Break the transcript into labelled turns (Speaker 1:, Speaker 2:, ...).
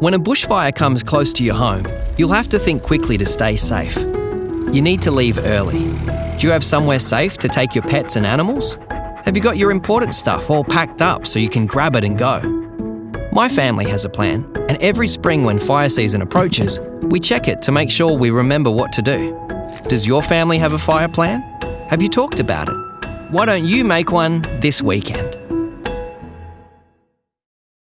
Speaker 1: When a bushfire comes close to your home, you'll have to think quickly to stay safe. You need to leave early. Do you have somewhere safe to take your pets and animals? Have you got your important stuff all packed up so you can grab it and go? My family has a plan, and every spring when fire season approaches, we check it to make sure we remember what to do. Does your family have a fire plan? Have you talked about it? Why don't you make one this weekend?